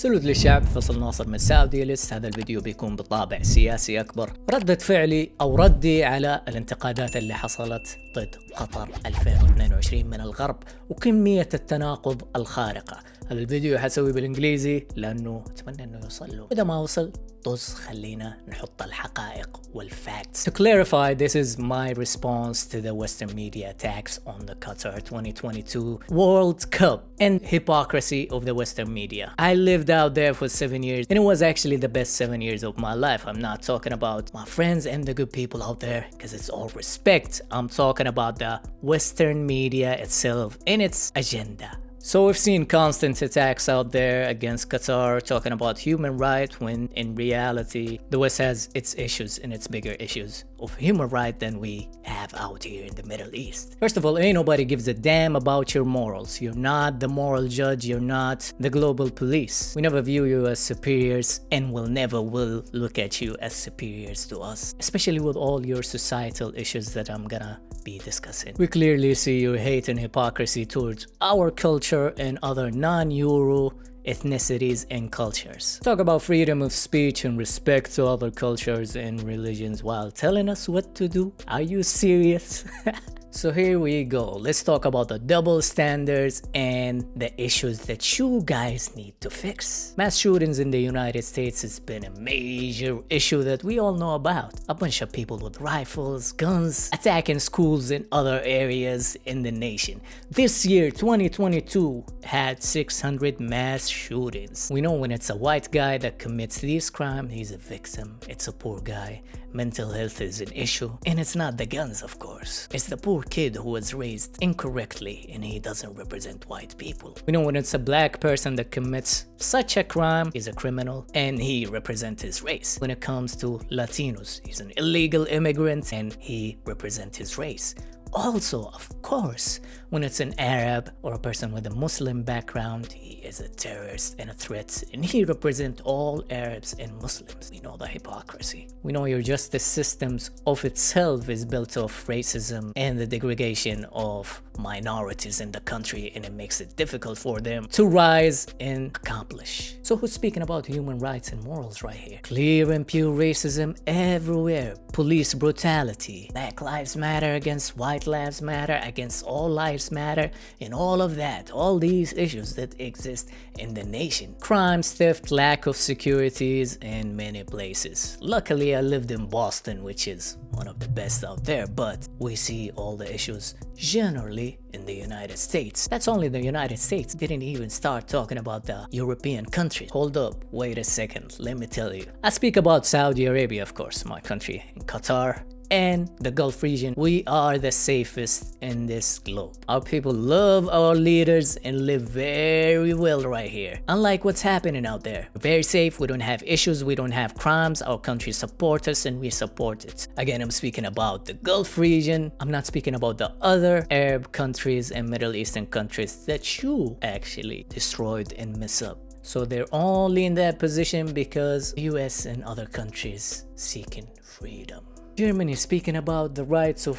سلود للشعب فصل ناصر من سعودي ليست. هذا الفيديو بيكون بطابع سياسي أكبر. ردة فعلي أو ردي على الانتقادات اللي حصلت ضد قطر 2022 من الغرب وكمية التناقض الخارقة. هذا الفيديو حسوي بالإنجليزي لأنه أتمنى أنه يوصل له. إذا ما وصل طز خلينا نحط الحقائق والفacts. To clarify, this is my response to the Western media attacks on the Qatar 2022 World Cup and hypocrisy of the Western media. I lived out there for seven years and it was actually the best seven years of my life. I'm not talking about my friends and the good people out there because it's all respect. I'm talking about the Western media itself and its agenda. So we've seen constant attacks out there against Qatar talking about human rights when in reality the West has its issues and its bigger issues of human rights than we have out here in the Middle East. First of all, ain't nobody gives a damn about your morals. You're not the moral judge, you're not the global police. We never view you as superiors and will never will look at you as superiors to us, especially with all your societal issues that I'm gonna be discussing. We clearly see your hate and hypocrisy towards our culture and other non-Euro ethnicities and cultures. Talk about freedom of speech and respect to other cultures and religions while telling us what to do? Are you serious? So here we go. Let's talk about the double standards and the issues that you guys need to fix. Mass shootings in the United States has been a major issue that we all know about. A bunch of people with rifles, guns, attacking schools and other areas in the nation. This year, 2022, had 600 mass shootings. We know when it's a white guy that commits these crimes, he's a victim. It's a poor guy. Mental health is an issue. And it's not the guns, of course. It's the poor kid who was raised incorrectly and he doesn't represent white people. We know when it's a black person that commits such a crime, he's a criminal and he represents his race. When it comes to Latinos, he's an illegal immigrant and he represents his race. Also, of course, when it's an Arab or a person with a Muslim background, he is a terrorist and a threat, and he represents all Arabs and Muslims. We know the hypocrisy. We know your justice systems of itself is built off racism and the degradation of minorities in the country, and it makes it difficult for them to rise and accomplish. So who's speaking about human rights and morals right here? Clear and pure racism everywhere. Police brutality. Black lives matter against white Lives Matter, against All Lives Matter, and all of that, all these issues that exist in the nation. Crimes, theft, lack of securities in many places. Luckily, I lived in Boston, which is one of the best out there, but we see all the issues generally in the United States. That's only the United States, didn't even start talking about the European countries. Hold up, wait a second, let me tell you. I speak about Saudi Arabia, of course, my country, and Qatar, and the Gulf region, we are the safest in this globe. Our people love our leaders and live very well right here. Unlike what's happening out there. very safe, we don't have issues, we don't have crimes, our country supports us and we support it. Again, I'm speaking about the Gulf region. I'm not speaking about the other Arab countries and Middle Eastern countries that you actually destroyed and mess up. So they're only in that position because US and other countries seeking freedom. Germany speaking about the rights of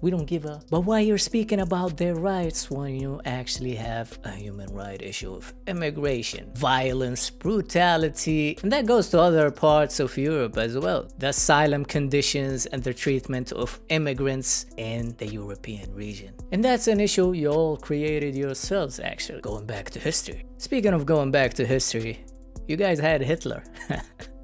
we don't give a but why you're speaking about their rights when you actually have a human right issue of immigration violence brutality and that goes to other parts of europe as well. The asylum conditions and the treatment of immigrants in the european region. And that's an issue you all created yourselves actually. Going back to history. Speaking of going back to history you guys had hitler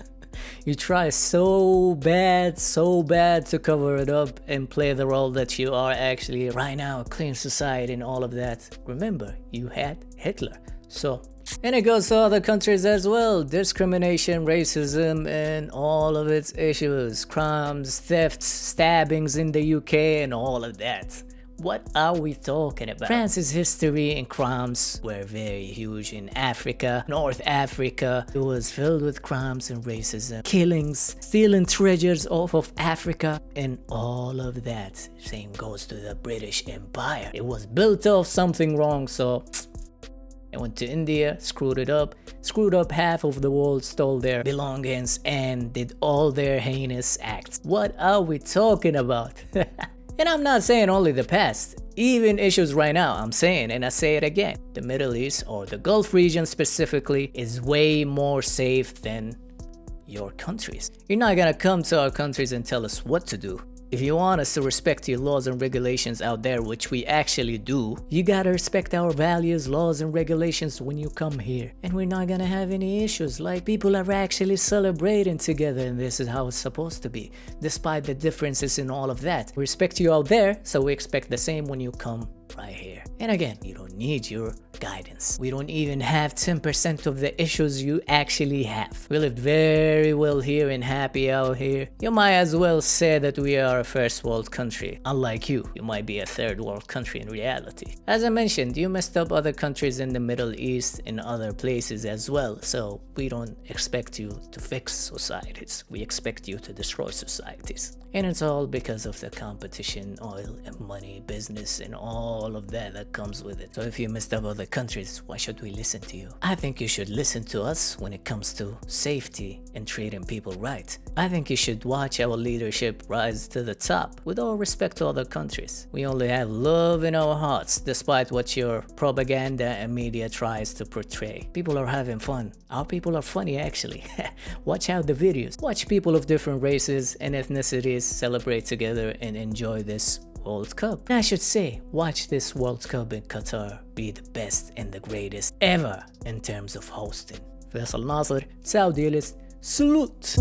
You try so bad, so bad to cover it up and play the role that you are actually right now a clean society and all of that. Remember, you had Hitler. So and it goes to other countries as well. Discrimination, racism, and all of its issues. Crimes, thefts, stabbings in the UK, and all of that. What are we talking about? France's history and crimes were very huge in Africa. North Africa it was filled with crimes and racism, killings, stealing treasures off of Africa, and all of that. Same goes to the British Empire. It was built off something wrong, so I went to India, screwed it up, screwed up half of the world, stole their belongings, and did all their heinous acts. What are we talking about? And I'm not saying only the past. even issues right now, I'm saying, and I say it again, the Middle East or the Gulf region specifically is way more safe than your countries. You're not gonna come to our countries and tell us what to do. If you want us to respect your laws and regulations out there, which we actually do, you gotta respect our values, laws and regulations when you come here. And we're not gonna have any issues, like people are actually celebrating together and this is how it's supposed to be, despite the differences in all of that. We respect you out there, so we expect the same when you come right here. And again, you don't need your guidance. We don't even have 10% of the issues you actually have. We lived very well here and happy out here. You might as well say that we are a first world country. Unlike you, you might be a third world country in reality. As I mentioned, you messed up other countries in the Middle East and other places as well, so we don't expect you to fix societies. We expect you to destroy societies. And it's all because of the competition, oil and money, business and all of that that comes with it. So if you messed up other countries, why should we listen to you? I think you should listen to us when it comes to safety and treating people right. I think you should watch our leadership rise to the top with all respect to other countries. We only have love in our hearts despite what your propaganda and media tries to portray. People are having fun. Our people are funny actually. watch out the videos. Watch people of different races and ethnicities celebrate together and enjoy this World Cup. I should say, watch this World Cup in Qatar be the best and the greatest ever in terms of hosting. Faisal Nasser, Saudi List, salute!